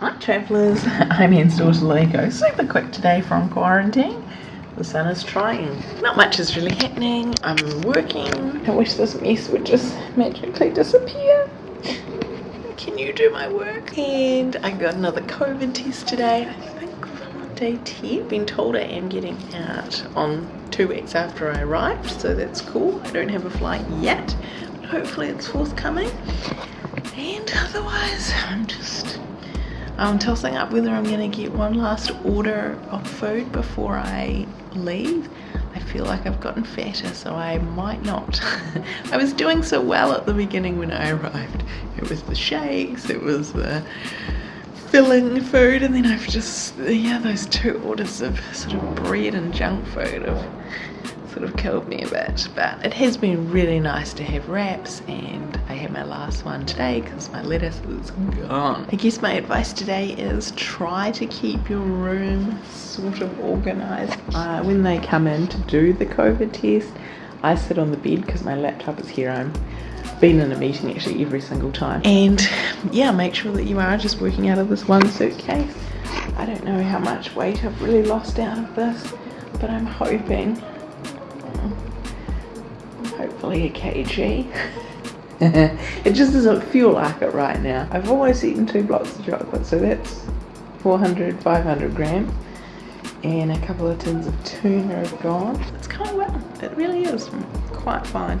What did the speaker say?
Hi travellers, I'm Anne's daughter Lego. Super quick today from quarantine. The sun is trying. Not much is really happening. I'm working. I wish this mess would just magically disappear. Can you do my work? And I got another COVID test today. I think from day 10. Been told I am getting out on two weeks after I arrived, so that's cool. I don't have a flight yet. But hopefully it's forthcoming. And otherwise, I'm just Um, I'm tossing up whether I'm going to get one last order of food before I leave. I feel like I've gotten fatter, so I might not. I was doing so well at the beginning when I arrived. It was the shakes, it was the filling food, and then I've just, yeah, those two orders of sort of bread and junk food have sort of killed me a bit. But it has been really nice to have wraps, and I had my last one today because my lettuce is gone. I guess my advice today is try to keep your room sort of organized. Uh, when they come in to do the COVID test, I sit on the bed because my laptop is here. I'm been in a meeting actually every single time. And yeah, make sure that you are just working out of this one suitcase. I don't know how much weight I've really lost out of this, but I'm hoping, hopefully a kg. it just doesn't feel like it right now. I've almost eaten two blocks of chocolate, so that's 400, 500 grams. And a couple of tins of tuna have gone. It's kind of well. It really is quite fine.